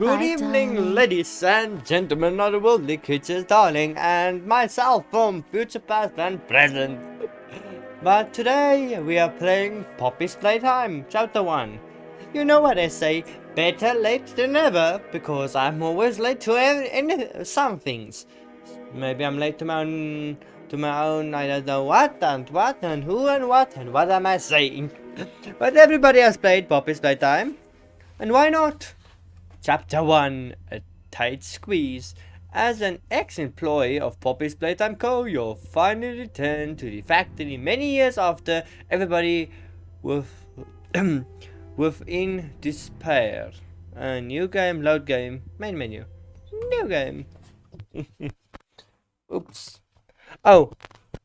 Good evening, ladies and gentlemen of the worldly creatures, darling, and myself from future past and present. But today we are playing Poppy's Playtime, Chapter 1. You know what I say, better late than never, because I'm always late to every, any, some things. Maybe I'm late to my own, to my own, I don't know what and what and who and what and what am I saying. but everybody has played Poppy's Playtime, and why not? Chapter 1 A Tight Squeeze. As an ex-employee of Poppy's Playtime Co., you'll finally return to the factory many years after everybody with within despair. A new game, load game, main menu. New game. Oops. Oh,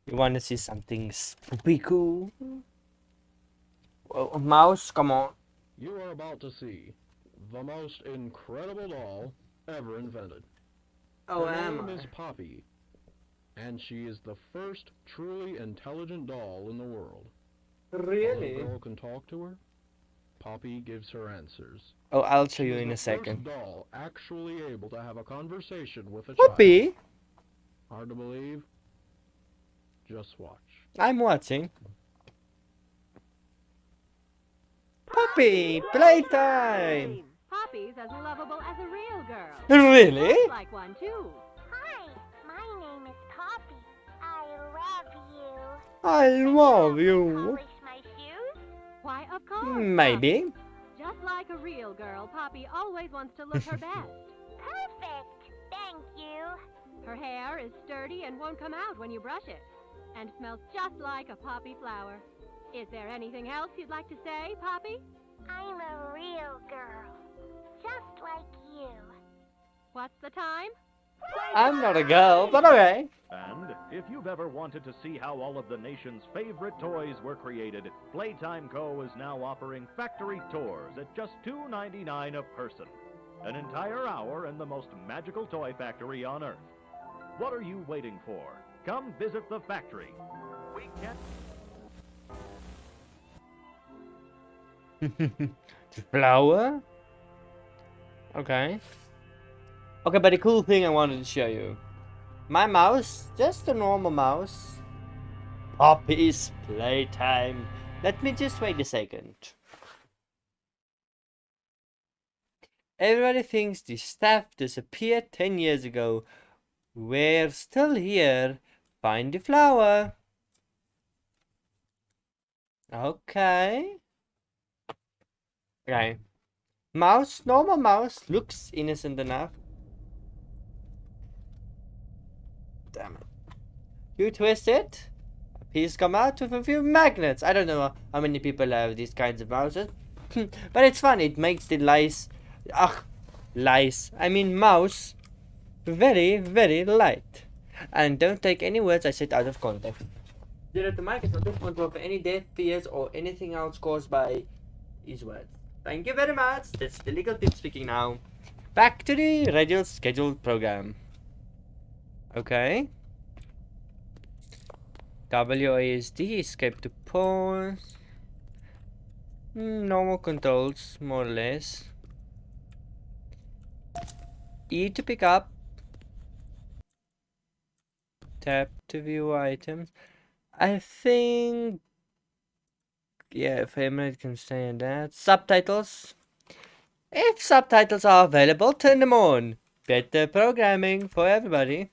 you want to see something spooky cool? Oh, mouse, come on. You are about to see the most incredible doll ever invented. Oh, Her am name I? is Poppy, and she is the first truly intelligent doll in the world. Really? When a girl can talk to her, Poppy gives her answers. Oh, I'll show you in a second. First doll actually able to have a conversation with a child. Poppy, Hard to believe? Just watch. I'm watching. Poppy, playtime. Poppy's as lovable as a real girl. Really? Looks like one too. Hi, my name is Poppy. I love you. I love you. Polish my shoes? Why, of course. Maybe. Just like a real girl, Poppy always wants to look her best. Perfect. Thank you. Her hair is sturdy and won't come out when you brush it, and smells just like a poppy flower. Is there anything else you'd like to say, Poppy? I'm a real girl. Just like you. What's the time? I'm not a girl, but okay. And if you've ever wanted to see how all of the nation's favorite toys were created, Playtime Co. is now offering factory tours at just $2.99 a person. An entire hour in the most magical toy factory on Earth. What are you waiting for? Come visit the factory. We can't. Flower? Okay. Okay, but the cool thing I wanted to show you. My mouse, just a normal mouse. Poppy's playtime. Let me just wait a second. Everybody thinks the staff disappeared 10 years ago. We're still here. Find the flower. Okay. Okay. Mouse, normal mouse, looks innocent enough. Damn it. You twist it, a piece come out with a few magnets. I don't know how many people have these kinds of mouses. but it's fun, it makes the lice, ugh, lice, I mean mouse, very, very light. And don't take any words I said out of context. Zero to Mike is not responsible for any death, fears, or anything else caused by his words. Thank you very much. That's the legal tip speaking now. Back to the regular scheduled program. Okay. WASD, escape to pause. Normal controls, more or less. E to pick up. Tap to view items. I think yeah, if Favorite can stay in that. Subtitles. If subtitles are available, turn them on. Better programming for everybody.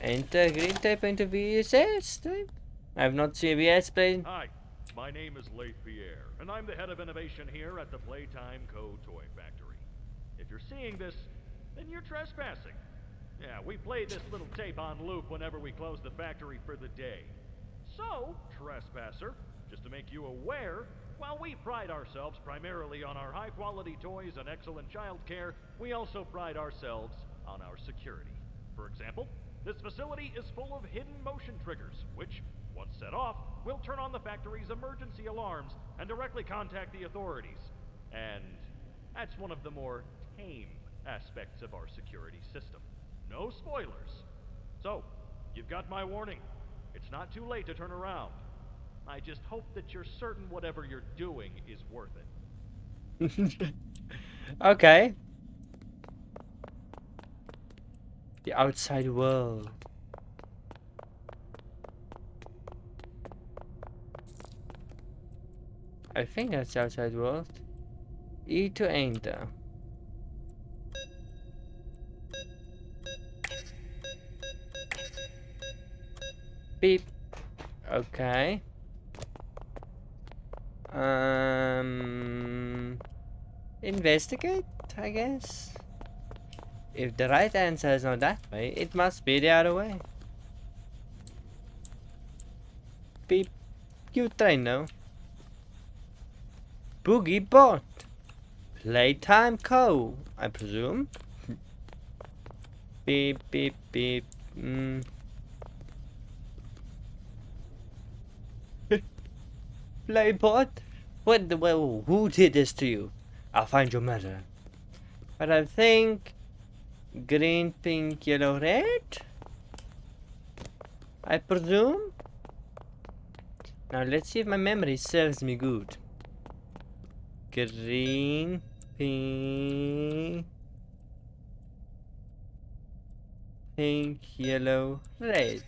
Enter green type into VHS type. I have not seen VS play. Hi, my name is Leith Pierre, and I'm the head of innovation here at the Playtime Co. Toy Factory. If you're seeing this, then you're trespassing. Yeah, we play this little tape on loop whenever we close the factory for the day. So, trespasser, just to make you aware, while we pride ourselves primarily on our high quality toys and excellent child care, we also pride ourselves on our security. For example, this facility is full of hidden motion triggers, which, once set off, will turn on the factory's emergency alarms and directly contact the authorities. And that's one of the more tame aspects of our security system. No spoilers. So, you've got my warning. It's not too late to turn around. I just hope that you're certain whatever you're doing is worth it. okay. The outside world. I think that's outside world. E to enter. Beep. Okay. Um, investigate, I guess. If the right answer is not that way, it must be the other way. Beep. You train now. Boogie Bot. Playtime Co, I presume. beep, beep, beep. Mm. Playbot? What the well, who did this to you? I'll find your mother. But I think green, pink, yellow, red? I presume? Now let's see if my memory serves me good. Green, pink, pink, yellow, red.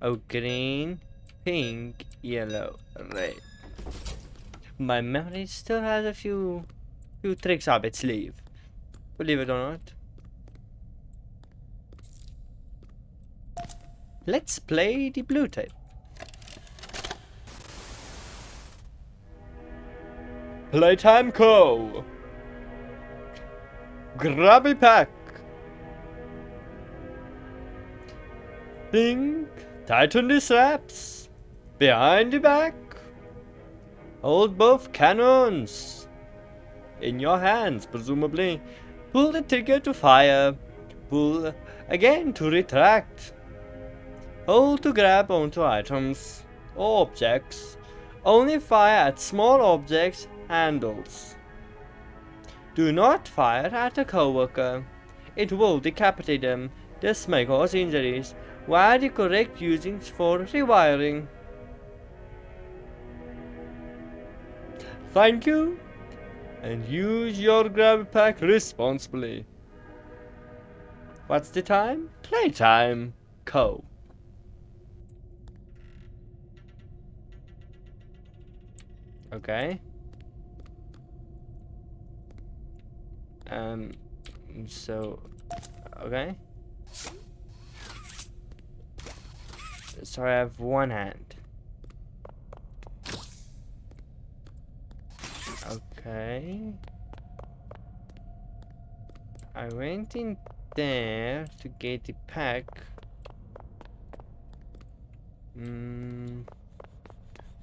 Oh, green, pink, yellow, red. My memory still has a few few tricks up its sleeve. Believe it or not. Let's play the blue tape. Playtime Co. Grabby Pack. Think, tighten the straps. Behind your back. Hold both cannons. In your hands, presumably. Pull the trigger to fire. Pull again to retract. Hold to grab onto items or objects. Only fire at small objects handles. Do not fire at a coworker. It will decapitate them. This may cause injuries. Why the correct usings for rewiring? Thank you. And use your grab pack responsibly. What's the time? Playtime. Co. Okay. Um, so, okay. So I have one hand. Okay. I went in there to get the pack. Hmm.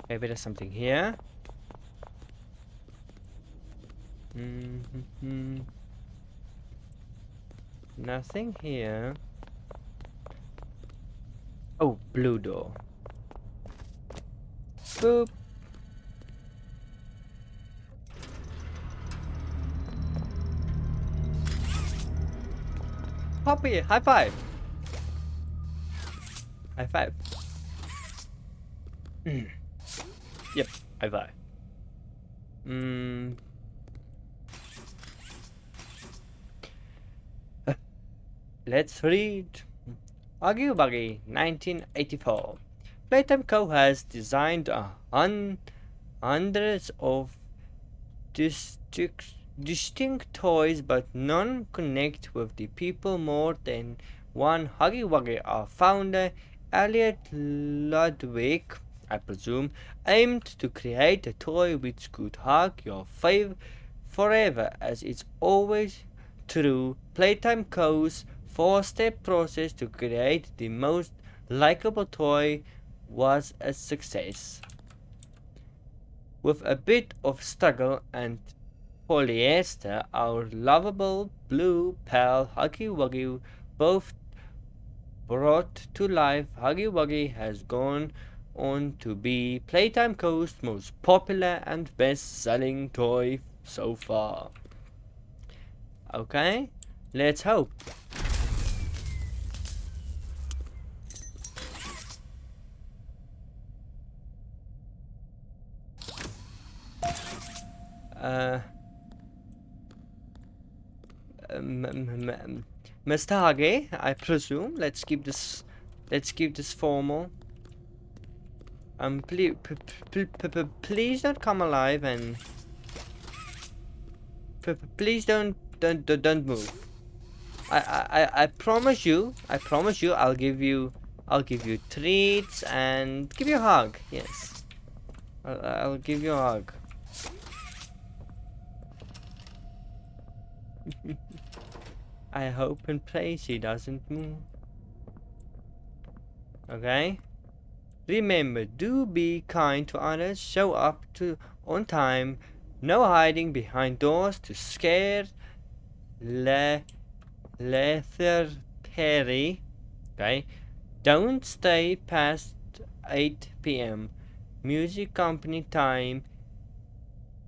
Maybe there's something here. Mm hmm. Nothing here. Oh, blue door. Boop. Poppy, high five. High five. Mm. Yep, high five. Hmm. Let's read. Wuggy, 1984. Playtime Co. has designed a hun hundreds of distinct, distinct toys, but none connect with the people more than one. Huggy Wuggy, our founder, Elliot Ludwig, I presume, aimed to create a toy which could hug your fave forever, as it's always true. Playtime Co.'s four-step process to create the most likable toy was a success. With a bit of struggle and polyester, our lovable blue pal Huggy Wuggy both brought to life, Huggy Wuggy has gone on to be Playtime Co.'s most popular and best-selling toy so far. Okay, let's hope. Uh, Mr. Hage, I presume. Let's keep this. Let's keep this formal. Um, please, please don't come alive and please don't don't don't, don't move. I, I I promise you. I promise you. I'll give you. I'll give you treats and give you a hug. Yes. I'll, I'll give you a hug. I hope and pray she doesn't move. Okay? Remember, do be kind to others, show up to on time, no hiding behind doors to scare Le Lether Perry. Okay? Don't stay past 8 p.m. Music company time.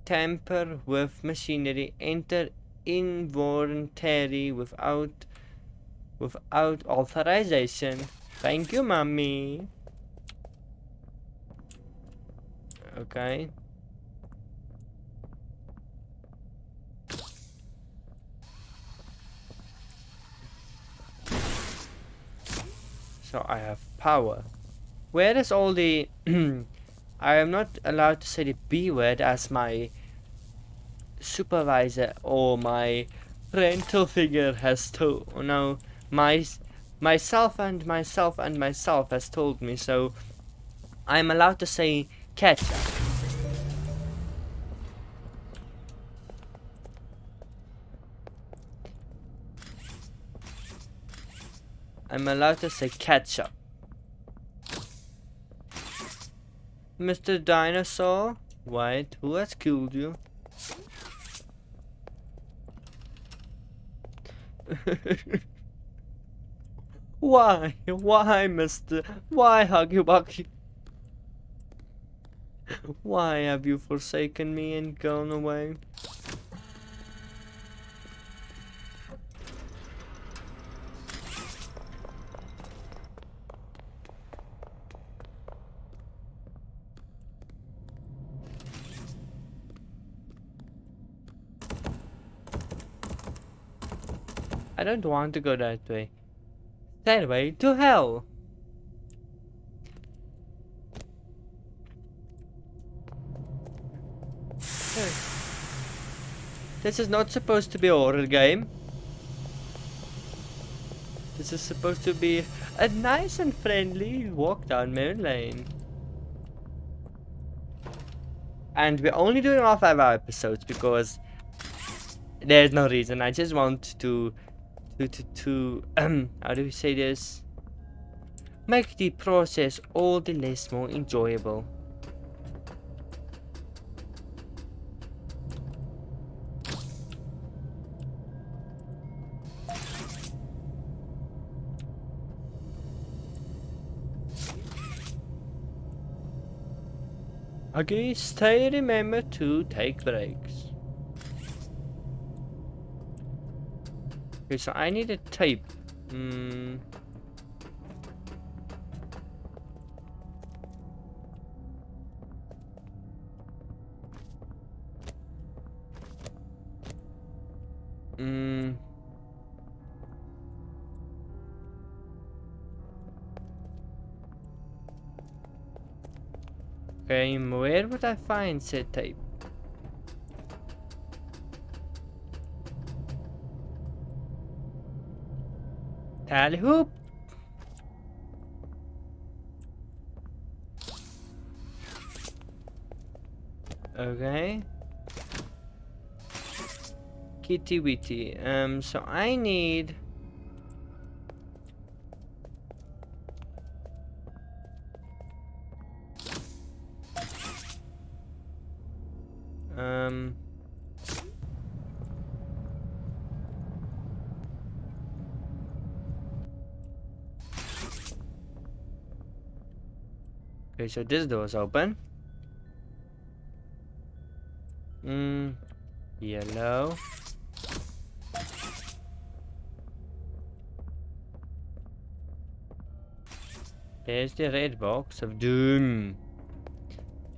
Tamper with machinery. Enter involuntary without without authorization. Thank you, mommy. Okay. So I have power. Where is all the... I am not allowed to say the B word as my supervisor or my parental figure has told. No, my myself and myself and myself has told me. So I'm allowed to say ketchup. I'm allowed to say ketchup. Mr. Dinosaur? Wait, who has killed you? Why? Why, Mr. Why, Huggy? Why have you forsaken me and gone away? Don't want to go that way. That way to hell! This is not supposed to be a horror game. This is supposed to be a nice and friendly walk down Moon Lane. And we're only doing all five hour episodes because there's no reason. I just want to to to, to um how do we say this? Make the process all the less more enjoyable. Okay, stay remember to take breaks. Okay, so I need a tape. Hmm. Hmm. Okay, where would I find said tape? Tally hoop! Okay. Kitty witty. Um, so I need... Okay, so this door is open. Hmm. Yellow. There's the red box of doom.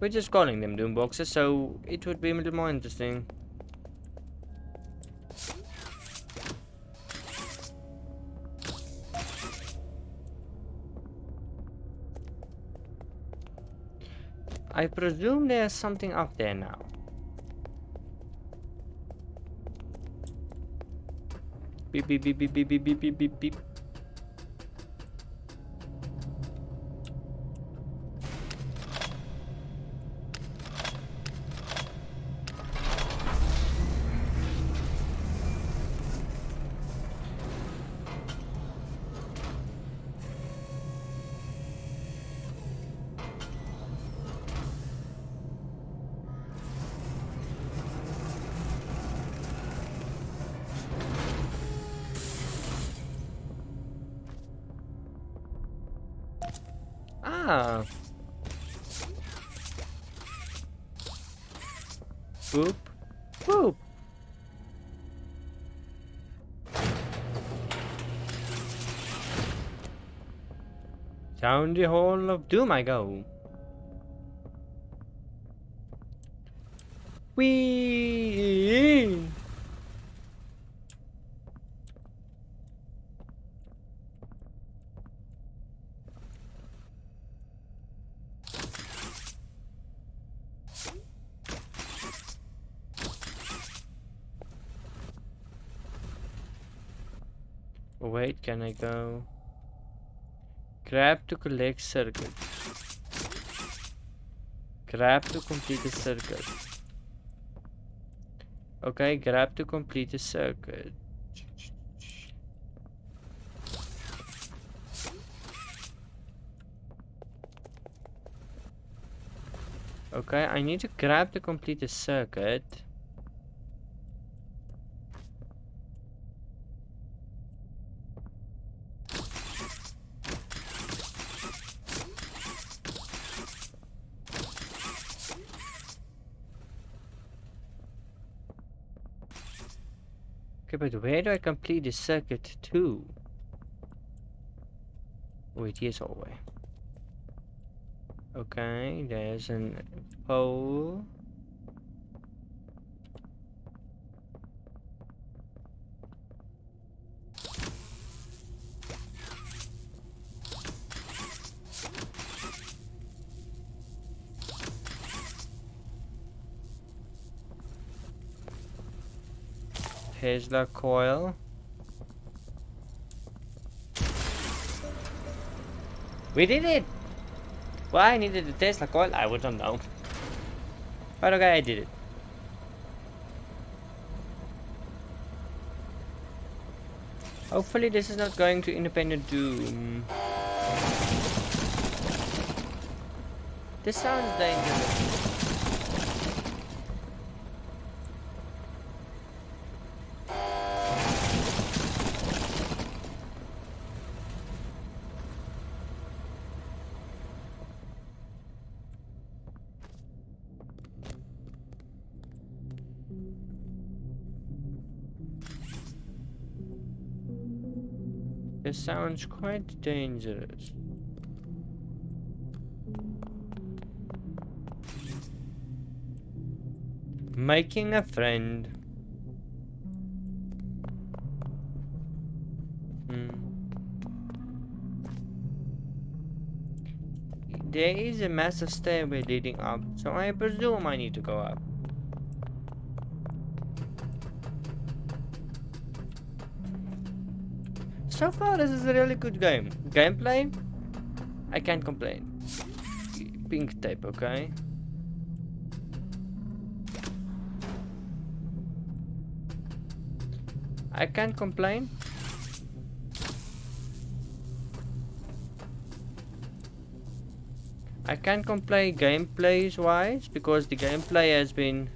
We're just calling them doom boxes, so it would be a little more interesting. I presume there's something up there now. Beep beep beep beep beep beep beep beep beep Ah. Boop. Boop. Down the hall of doom I go. Whee! Wait, can I go? Grab to collect circuit. Grab to complete the circuit. Okay, grab to complete the circuit. Okay, I need to grab to complete the circuit. But where do I complete the circuit to? Wait, here's all way. Okay, there's an pole. Tesla coil. We did it! Why I needed the Tesla coil? I wouldn't know. But okay, I did it. Hopefully this is not going to independent doom. This sounds dangerous. This sounds quite dangerous. Making a friend. Hmm. There is a massive stairway leading up, so I presume I need to go up. So far, this is a really good game. Gameplay, I can't complain. Pink tape, okay? I can't complain. I can't complain gameplays wise because the gameplay has been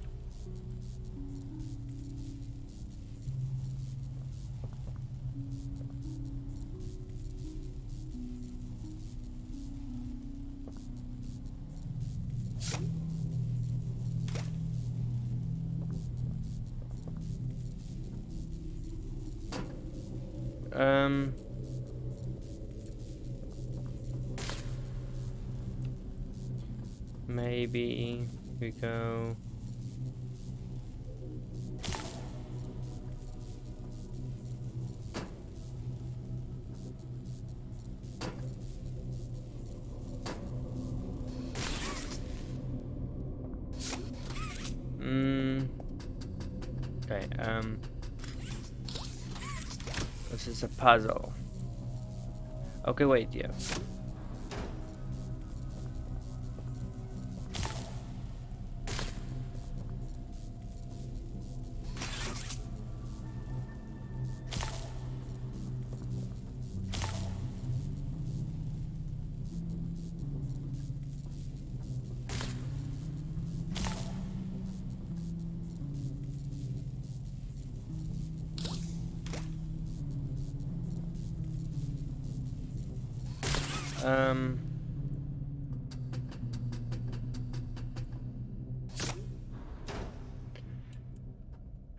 Um. Maybe we go. Puzzle. Okay, wait, yeah. Um.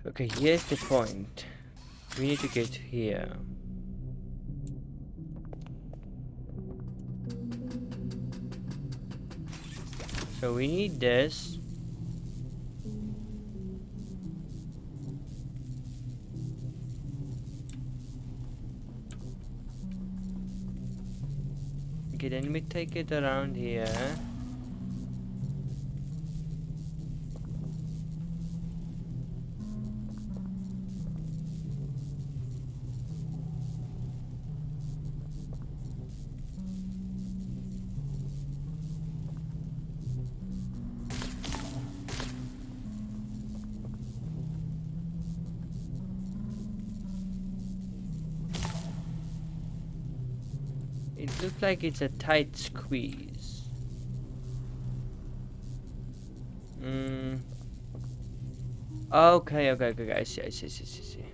Okay, here's the point. We need to get here. So we need this. Okay, then we take it around here. Like it's a tight squeeze. Mm. Okay, okay, okay, I see, I see, I see, I see.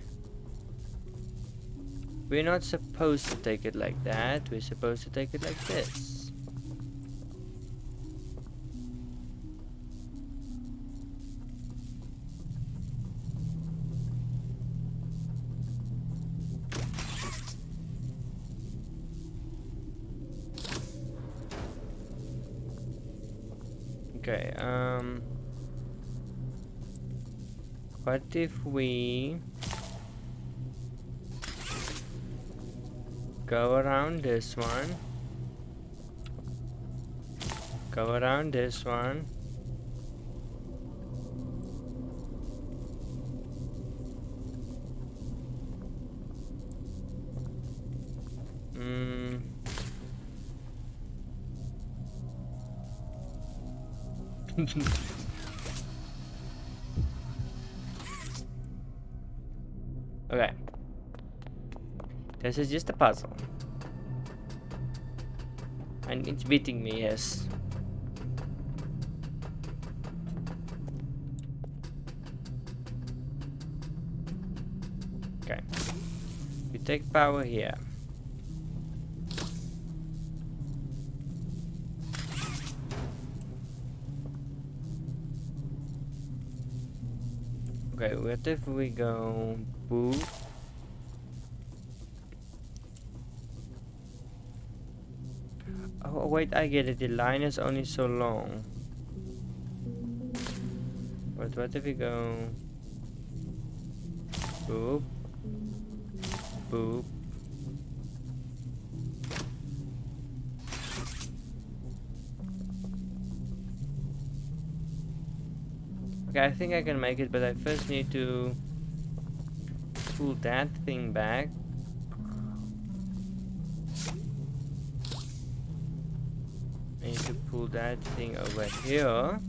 We're not supposed to take it like that. We're supposed to take it like this. If we... Go around this one. Go around this one. Mm. This is just a puzzle. And it's beating me, yes. Okay. We take power here. Okay, what if we go boop? Oh wait, I get it. The line is only so long. But what if we go boop, boop? Okay, I think I can make it, but I first need to pull that thing back. That thing over here.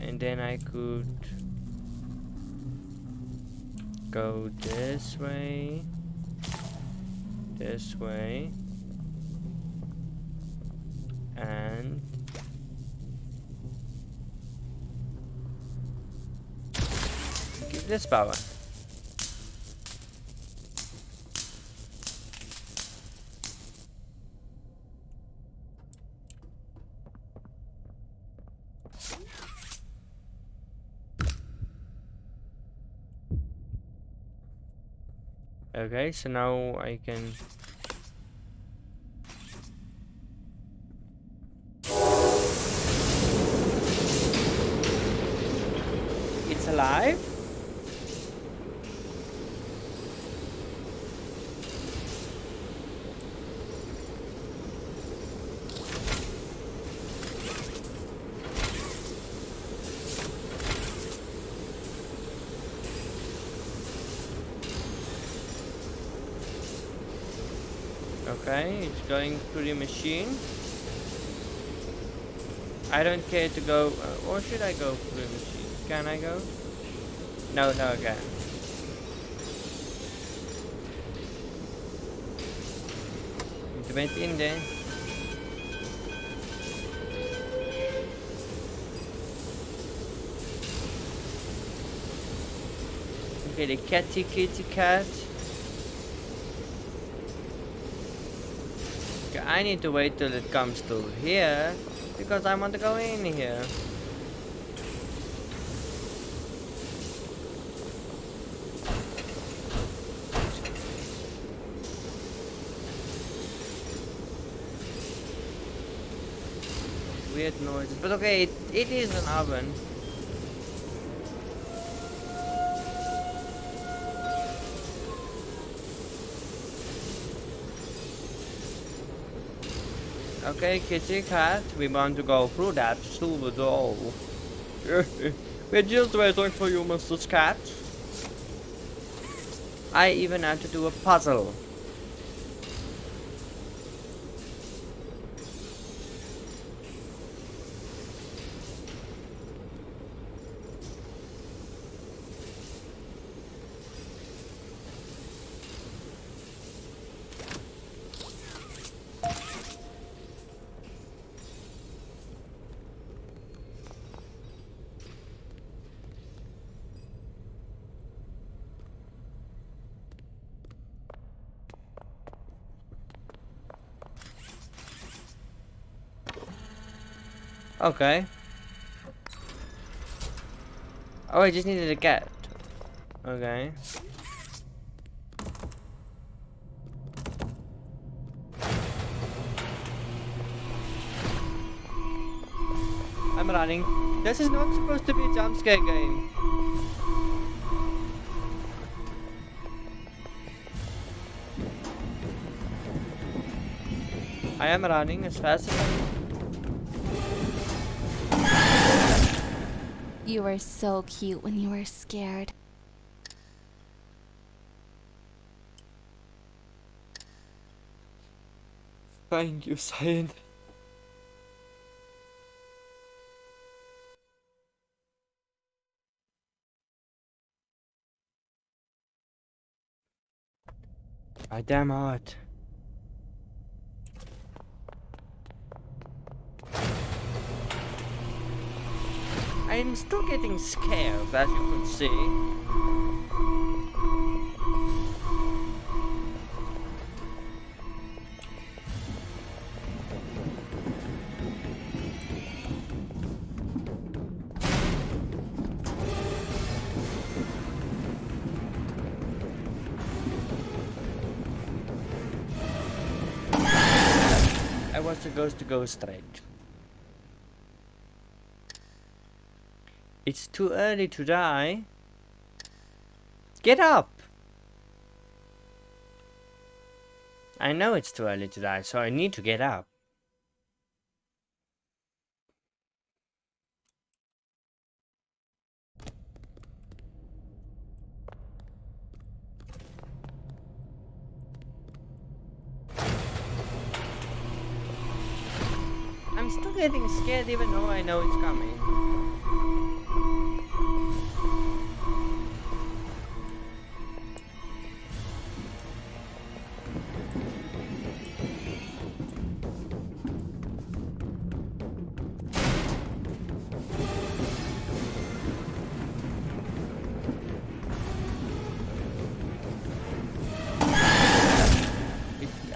And then I could go this way, this way, and give this power. Okay, so now I can It's alive? Okay, it's going through the machine. I don't care to go, uh, or should I go through the machine? Can I go? No, no, I can't. It went in there. Okay, the catty kitty cat. I need to wait till it comes to here because I want to go in here. Weird noises, but okay, it, it is an oven. Okay, kitty cat, we want to go through that silver door. We're just waiting for you, Mr. Cat. I even had to do a puzzle. Okay. Oh, I just needed a cat. Okay. I'm running. This is not supposed to be a jump scare game. I am running as fast as I can. You were so cute when you were scared. Thank you, Cyan. I damn hot. I'm still getting scared, as you can see. I was supposed to go straight. It's too early to die. Get up! I know it's too early to die, so I need to get up. I'm still getting scared even though I know it's coming.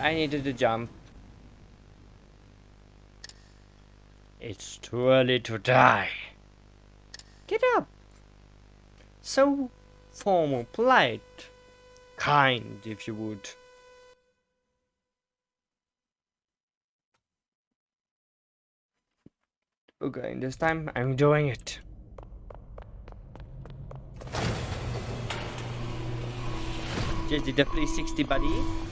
I needed to jump. It's too early to die. Get up. So formal, polite, kind, if you would. Okay, this time I'm doing it. Just the 360 buddy.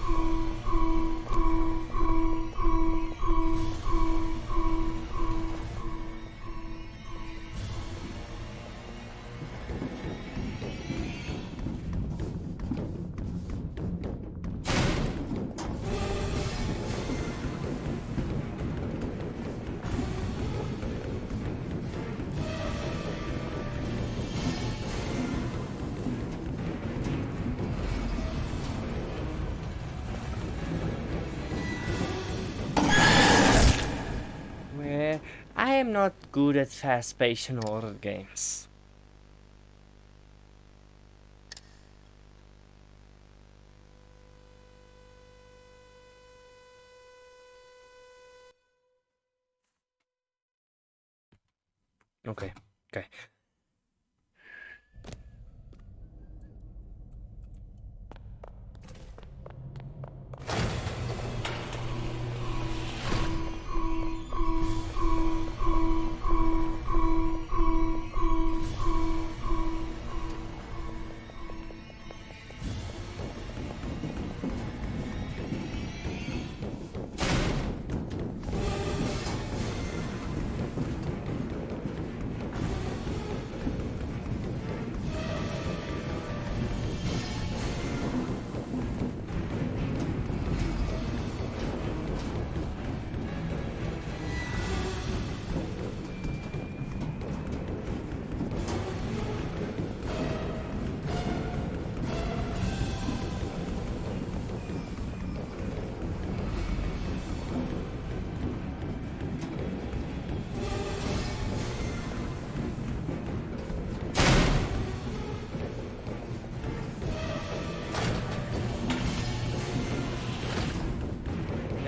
Not good at fast-paced and horror games. Okay, okay.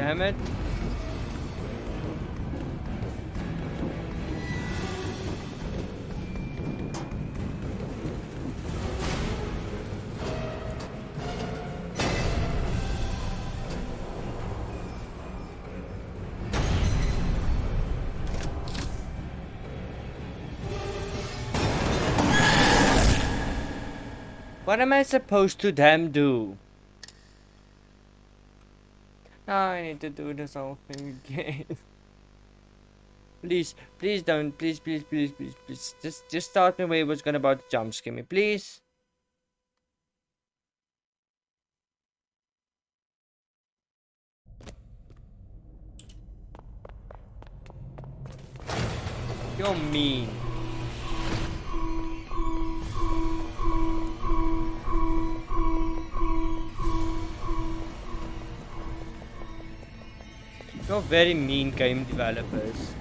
Damn it. What am I supposed to damn do? Now I need to do this whole thing again. please, please don't, please, please, please, please, please. Just, just start me where it was gonna about to jump scare me, please. You're mean. You're very mean game developers.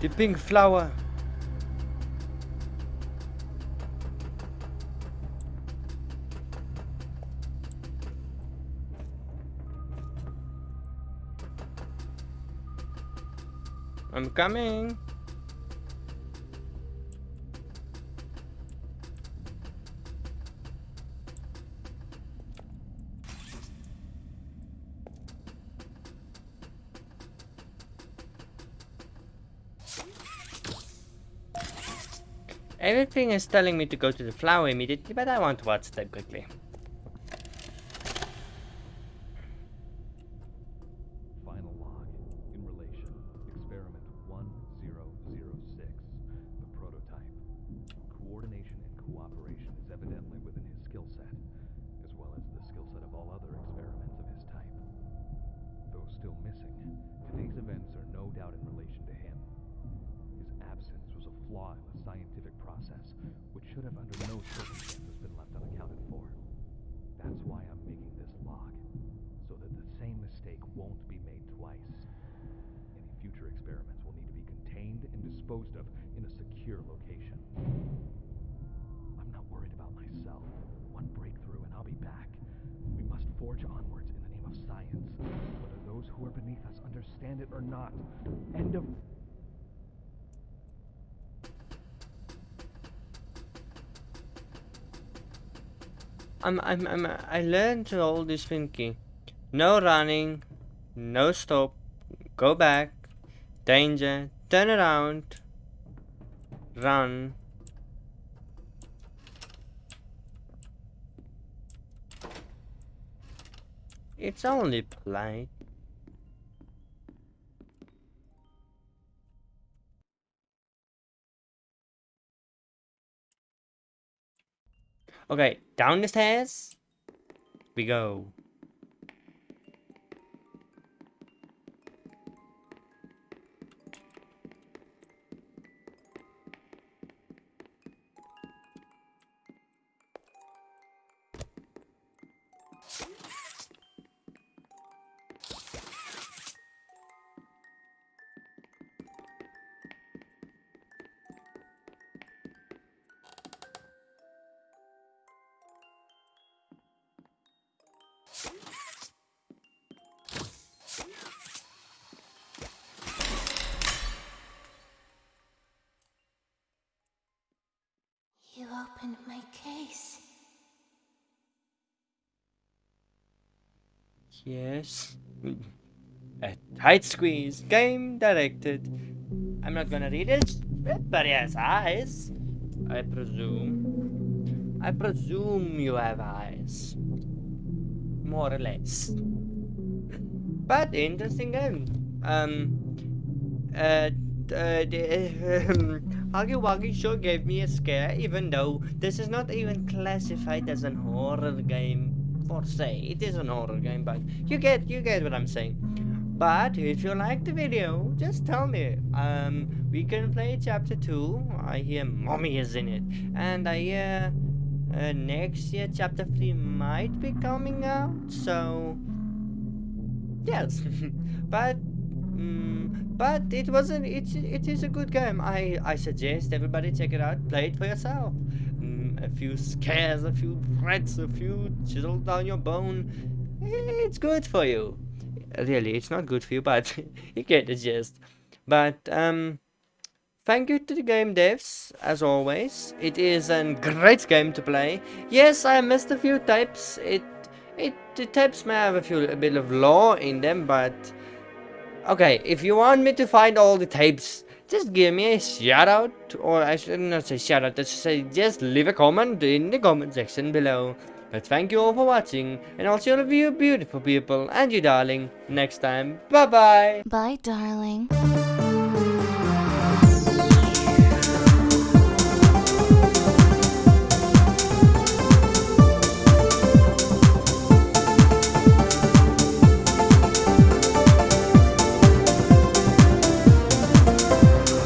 The pink flower. I'm coming. Everything is telling me to go to the flower immediately, but I want to watch that quickly. I'm, I'm, I'm, I learned all this, Pinky. No running, no stop, go back, danger, turn around, run. It's only polite. Okay, down the stairs we go. Opened my case. Yes. A tight squeeze. Game directed. I'm not gonna read it, but he has eyes. I presume. I presume you have eyes. More or less. But interesting game. Um. Uh. Uh, Wuggy sure gave me a scare, even though this is not even classified as an horror game for say. It is an horror game, but you get you get what I'm saying. But if you like the video, just tell me. Um, we can play chapter two. I hear mommy is in it, and I hear uh, next year chapter three might be coming out. So yes, but. Mm, but it wasn't it, it is a good game. I i suggest everybody check it out. Play it for yourself. Mm, a few scares a few threats a few chisel down your bone. It's good for you. Really it's not good for you but you get the gist. But um thank you to the game devs as always. It is a great game to play. Yes i missed a few types. It it the types may have a few a bit of lore in them but Okay, if you want me to find all the tapes, just give me a shout out, or I should not say shout out, just say just leave a comment in the comment section below. But thank you all for watching, and I'll see all of you beautiful people and you darling next time. Bye bye! Bye, darling.